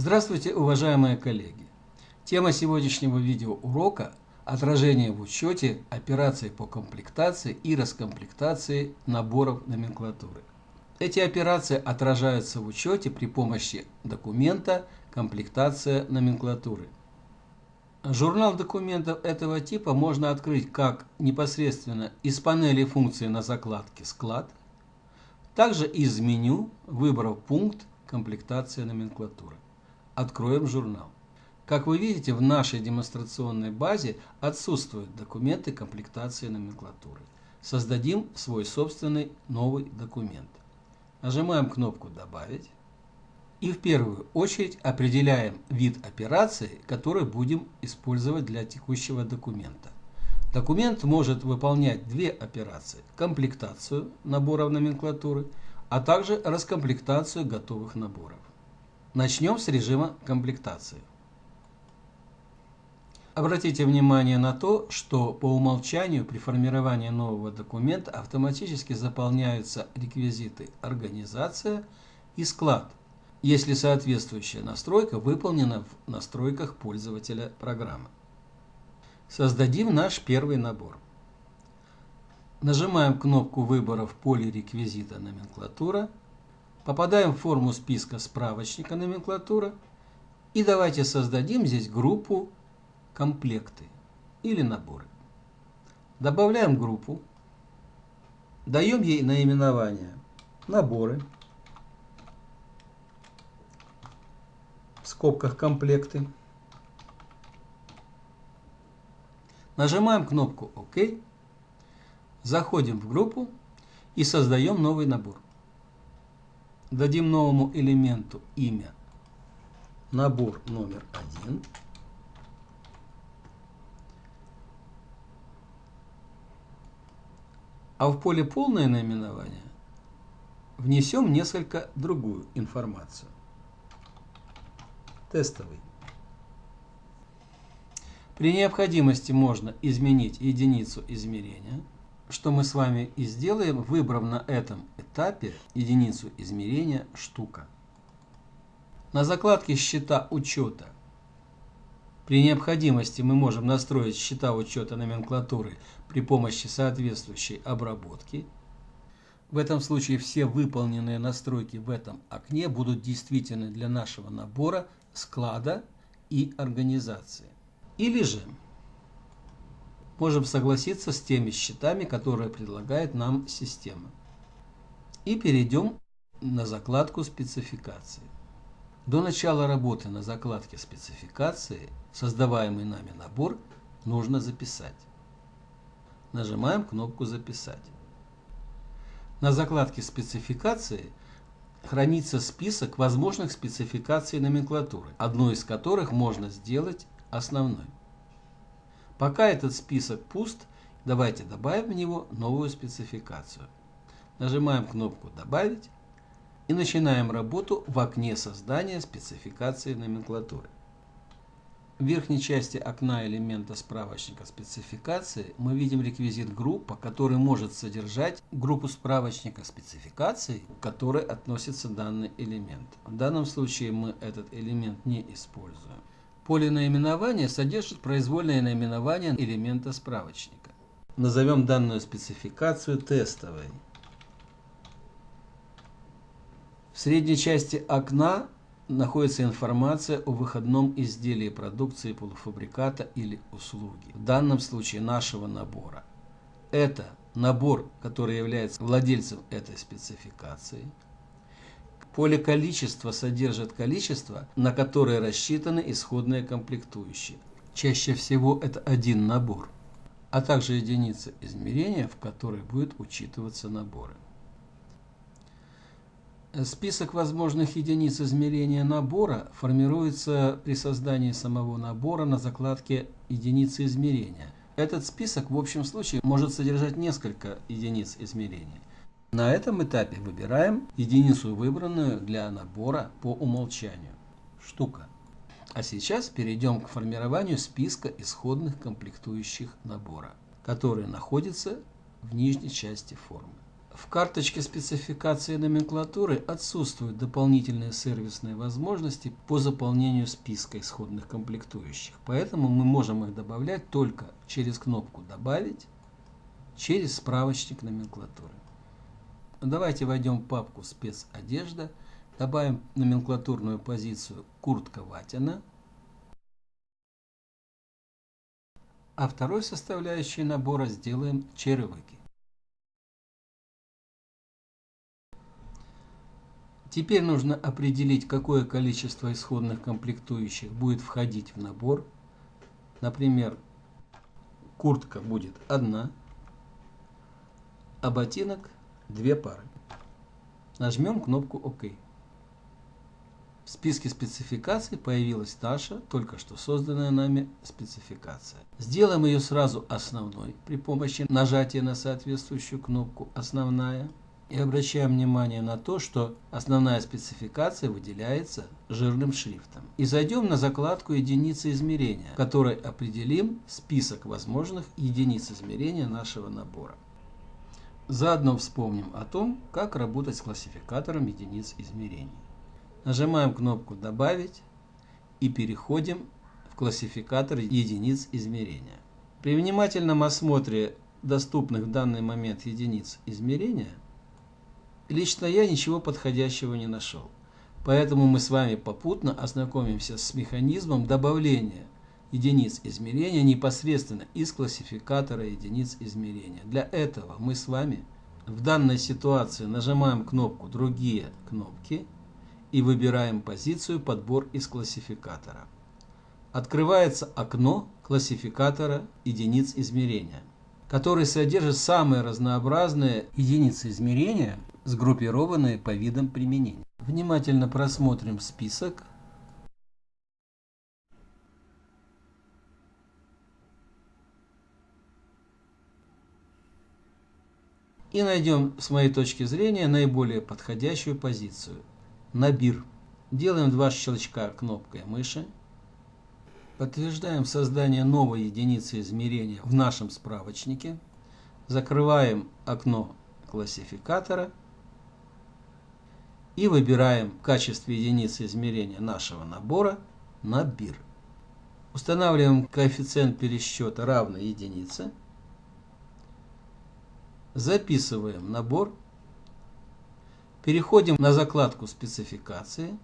Здравствуйте, уважаемые коллеги! Тема сегодняшнего видеоурока – отражение в учете операций по комплектации и раскомплектации наборов номенклатуры. Эти операции отражаются в учете при помощи документа «Комплектация номенклатуры». Журнал документов этого типа можно открыть как непосредственно из панели функции на закладке «Склад», также из меню, выбрав пункт «Комплектация номенклатуры». Откроем журнал. Как вы видите, в нашей демонстрационной базе отсутствуют документы комплектации номенклатуры. Создадим свой собственный новый документ. Нажимаем кнопку «Добавить». И в первую очередь определяем вид операции, который будем использовать для текущего документа. Документ может выполнять две операции – комплектацию наборов номенклатуры, а также раскомплектацию готовых наборов. Начнем с режима комплектации. Обратите внимание на то, что по умолчанию при формировании нового документа автоматически заполняются реквизиты «Организация» и «Склад», если соответствующая настройка выполнена в настройках пользователя программы. Создадим наш первый набор. Нажимаем кнопку выбора в поле реквизита «Номенклатура», Попадаем в форму списка справочника номенклатура. И давайте создадим здесь группу комплекты или наборы. Добавляем группу. Даем ей наименование наборы. В скобках комплекты. Нажимаем кнопку ОК. Заходим в группу и создаем новый набор. Дадим новому элементу имя набор номер один. А в поле полное наименование внесем несколько другую информацию. Тестовый. При необходимости можно изменить единицу измерения – что мы с вами и сделаем, выбрав на этом этапе единицу измерения штука. На закладке «Счета учета» при необходимости мы можем настроить счета учета номенклатуры при помощи соответствующей обработки. В этом случае все выполненные настройки в этом окне будут действительны для нашего набора, склада и организации. Или же можем согласиться с теми счетами, которые предлагает нам система. И перейдем на закладку спецификации. До начала работы на закладке спецификации создаваемый нами набор нужно записать. Нажимаем кнопку «Записать». На закладке спецификации хранится список возможных спецификаций номенклатуры, одну из которых можно сделать основной. Пока этот список пуст, давайте добавим в него новую спецификацию. Нажимаем кнопку «Добавить» и начинаем работу в окне создания спецификации номенклатуры. В верхней части окна элемента справочника спецификации мы видим реквизит группа, который может содержать группу справочника спецификаций, к которой относится данный элемент. В данном случае мы этот элемент не используем. Поле наименования содержит произвольное наименование элемента справочника. Назовем данную спецификацию тестовой. В средней части окна находится информация о выходном изделии продукции полуфабриката или услуги. В данном случае нашего набора. Это набор, который является владельцем этой спецификации – Поле количества содержит количество, на которое рассчитаны исходные комплектующие. Чаще всего это один набор, а также единица измерения, в которой будет учитываться наборы. Список возможных единиц измерения набора формируется при создании самого набора на закладке «Единицы измерения». Этот список в общем случае может содержать несколько единиц измерения. На этом этапе выбираем единицу, выбранную для набора по умолчанию. Штука. А сейчас перейдем к формированию списка исходных комплектующих набора, которые находятся в нижней части формы. В карточке спецификации номенклатуры отсутствуют дополнительные сервисные возможности по заполнению списка исходных комплектующих, поэтому мы можем их добавлять только через кнопку «Добавить», через справочник номенклатуры. Давайте войдем в папку «Спецодежда», добавим номенклатурную позицию «Куртка Ватина», а второй составляющей набора сделаем черевики. Теперь нужно определить, какое количество исходных комплектующих будет входить в набор. Например, куртка будет одна, а ботинок две пары. Нажмем кнопку ОК. В списке спецификаций появилась Таша, только что созданная нами спецификация. Сделаем ее сразу основной при помощи нажатия на соответствующую кнопку «Основная». И обращаем внимание на то, что основная спецификация выделяется жирным шрифтом. И зайдем на закладку единицы измерения, в которой определим список возможных единиц измерения нашего набора. Заодно вспомним о том, как работать с классификатором единиц измерений. Нажимаем кнопку «Добавить» и переходим в классификатор единиц измерения. При внимательном осмотре доступных в данный момент единиц измерения – Лично я ничего подходящего не нашел. Поэтому мы с вами попутно ознакомимся с механизмом добавления единиц измерения непосредственно из классификатора единиц измерения. Для этого мы с вами в данной ситуации нажимаем кнопку «Другие кнопки» и выбираем позицию «Подбор из классификатора». Открывается окно классификатора единиц измерения, который содержит самые разнообразные единицы измерения сгруппированные по видам применения. Внимательно просмотрим список. И найдем, с моей точки зрения, наиболее подходящую позицию. Набир. Делаем два щелчка кнопкой мыши. Подтверждаем создание новой единицы измерения в нашем справочнике. Закрываем окно классификатора и выбираем в качестве единицы измерения нашего набора набир. Устанавливаем коэффициент пересчета равный единице. Записываем набор. Переходим на закладку спецификации.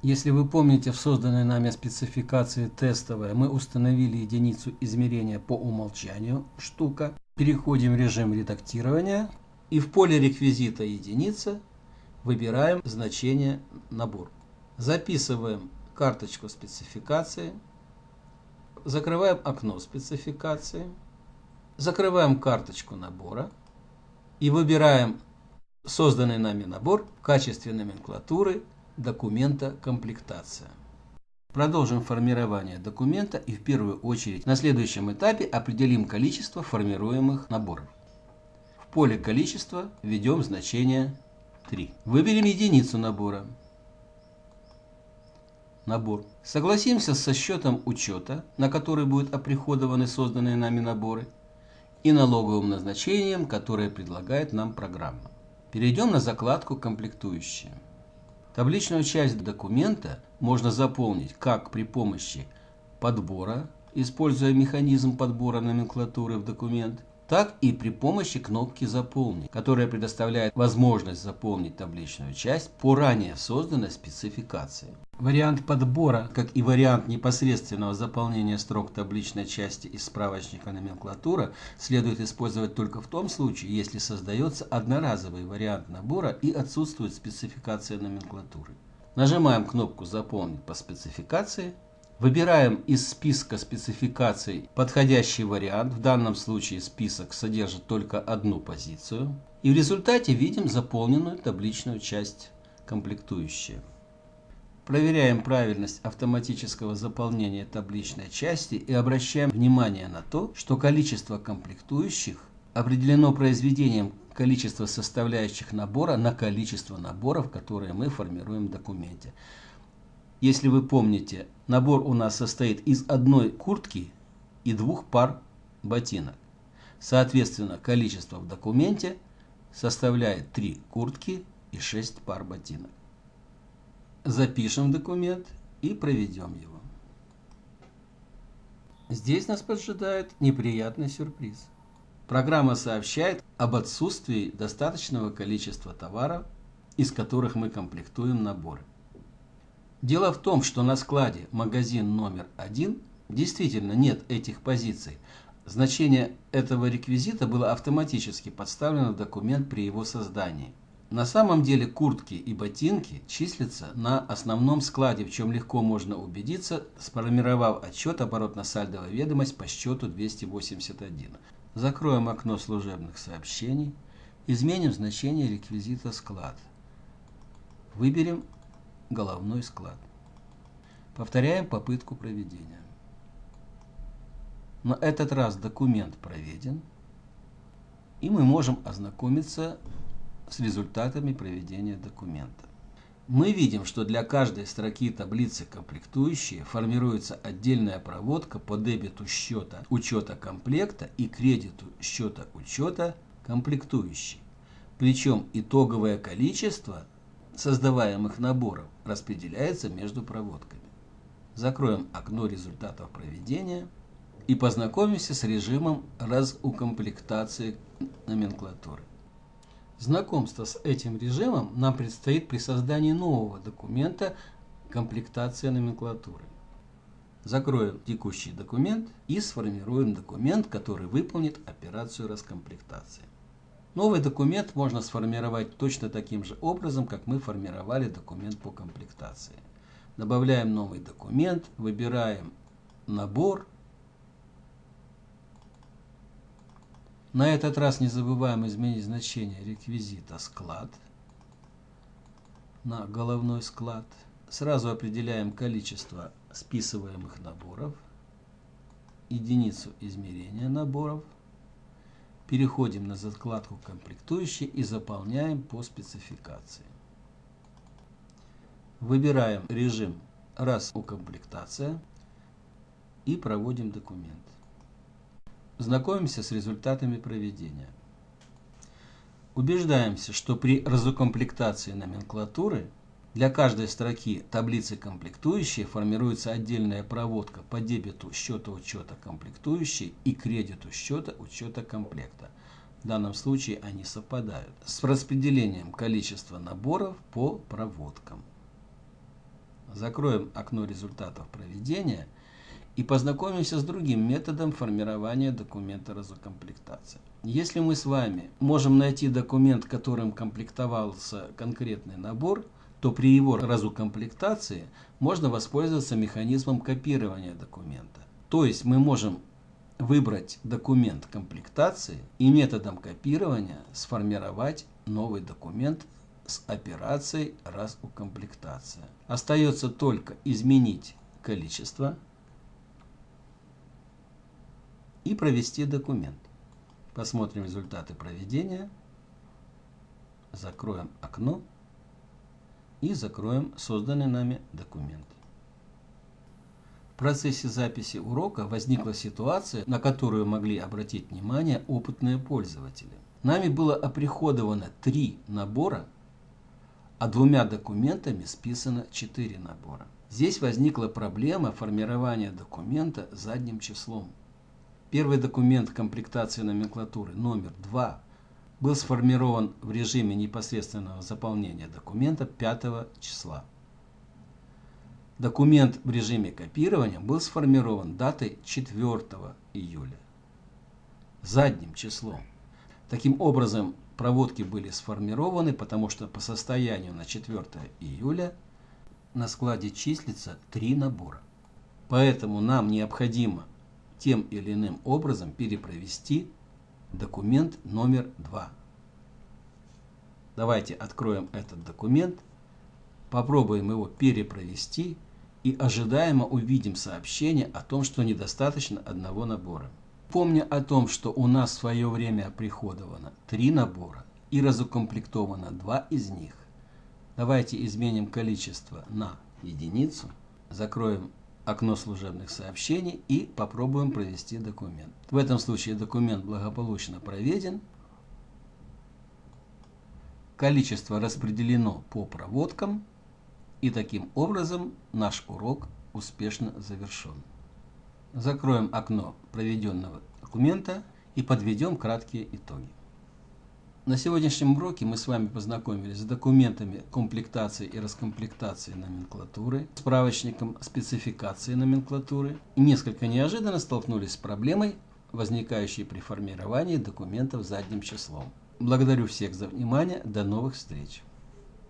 Если вы помните, в созданной нами спецификации тестовая мы установили единицу измерения по умолчанию штука. Переходим в режим редактирования и в поле реквизита единица Выбираем значение набор. Записываем карточку спецификации. Закрываем окно спецификации. Закрываем карточку набора. И выбираем созданный нами набор в качестве номенклатуры документа комплектация. Продолжим формирование документа и в первую очередь на следующем этапе определим количество формируемых наборов. В поле количества введем значение 3. Выберем единицу набора. Набор. Согласимся со счетом учета, на который будут оприходованы созданные нами наборы, и налоговым назначением, которое предлагает нам программа. Перейдем на закладку «Комплектующие». Табличную часть документа можно заполнить как при помощи подбора, используя механизм подбора номенклатуры в документ, так и при помощи кнопки «Заполнить», которая предоставляет возможность заполнить табличную часть по ранее созданной спецификации. Вариант подбора, как и вариант непосредственного заполнения строк табличной части из справочника номенклатура, следует использовать только в том случае, если создается одноразовый вариант набора и отсутствует спецификация номенклатуры. Нажимаем кнопку «Заполнить по спецификации» Выбираем из списка спецификаций подходящий вариант. В данном случае список содержит только одну позицию. И в результате видим заполненную табличную часть комплектующие. Проверяем правильность автоматического заполнения табличной части и обращаем внимание на то, что количество комплектующих определено произведением количества составляющих набора на количество наборов, которые мы формируем в документе. Если вы помните, набор у нас состоит из одной куртки и двух пар ботинок. Соответственно, количество в документе составляет 3 куртки и 6 пар ботинок. Запишем документ и проведем его. Здесь нас поджидает неприятный сюрприз. Программа сообщает об отсутствии достаточного количества товаров, из которых мы комплектуем наборы. Дело в том, что на складе магазин номер один действительно нет этих позиций. Значение этого реквизита было автоматически подставлено в документ при его создании. На самом деле куртки и ботинки числятся на основном складе, в чем легко можно убедиться, сформировав отчет оборотно-сальдовая ведомость по счету 281. Закроем окно служебных сообщений, изменим значение реквизита склад. Выберем головной склад. Повторяем попытку проведения. На этот раз документ проведен, и мы можем ознакомиться с результатами проведения документа. Мы видим, что для каждой строки таблицы комплектующие формируется отдельная проводка по дебету счета учета комплекта и кредиту счета учета комплектующий. Причем итоговое количество создаваемых наборов распределяется между проводками. Закроем окно результатов проведения и познакомимся с режимом разукомплектации номенклатуры. Знакомство с этим режимом нам предстоит при создании нового документа комплектация номенклатуры. Закроем текущий документ и сформируем документ, который выполнит операцию раскомплектации. Новый документ можно сформировать точно таким же образом, как мы формировали документ по комплектации. Добавляем новый документ, выбираем набор. На этот раз не забываем изменить значение реквизита склад на головной склад. Сразу определяем количество списываемых наборов, единицу измерения наборов – Переходим на закладку «Комплектующие» и заполняем по спецификации. Выбираем режим «Раз укомплектация» и проводим документ. Знакомимся с результатами проведения. Убеждаемся, что при разукомплектации номенклатуры для каждой строки таблицы комплектующие формируется отдельная проводка по дебету счета учета комплектующей и кредиту счета учета комплекта. В данном случае они совпадают с распределением количества наборов по проводкам. Закроем окно результатов проведения и познакомимся с другим методом формирования документа разукомплектации. Если мы с вами можем найти документ, которым комплектовался конкретный набор – то при его разукомплектации можно воспользоваться механизмом копирования документа. То есть мы можем выбрать документ комплектации и методом копирования сформировать новый документ с операцией разукомплектация. Остается только изменить количество и провести документ. Посмотрим результаты проведения. Закроем окно и закроем созданный нами документ. В процессе записи урока возникла ситуация, на которую могли обратить внимание опытные пользователи. Нами было оприходовано три набора, а двумя документами списано четыре набора. Здесь возникла проблема формирования документа задним числом. Первый документ комплектации номенклатуры номер 2 был сформирован в режиме непосредственного заполнения документа 5 числа. Документ в режиме копирования был сформирован датой 4 июля, задним числом. Таким образом, проводки были сформированы, потому что по состоянию на 4 июля на складе числится три набора. Поэтому нам необходимо тем или иным образом перепровести документ номер два. Давайте откроем этот документ, попробуем его перепровести и ожидаемо увидим сообщение о том, что недостаточно одного набора. Помня о том, что у нас в свое время приходовано три набора и разукомплектовано два из них, давайте изменим количество на единицу, закроем окно служебных сообщений и попробуем провести документ. В этом случае документ благополучно проведен. количество распределено по проводкам, и таким образом наш урок успешно завершен. Закроем окно проведенного документа и подведем краткие итоги. На сегодняшнем уроке мы с вами познакомились с документами комплектации и раскомплектации номенклатуры, справочником спецификации номенклатуры и несколько неожиданно столкнулись с проблемой, возникающей при формировании документов задним числом. Благодарю всех за внимание. До новых встреч!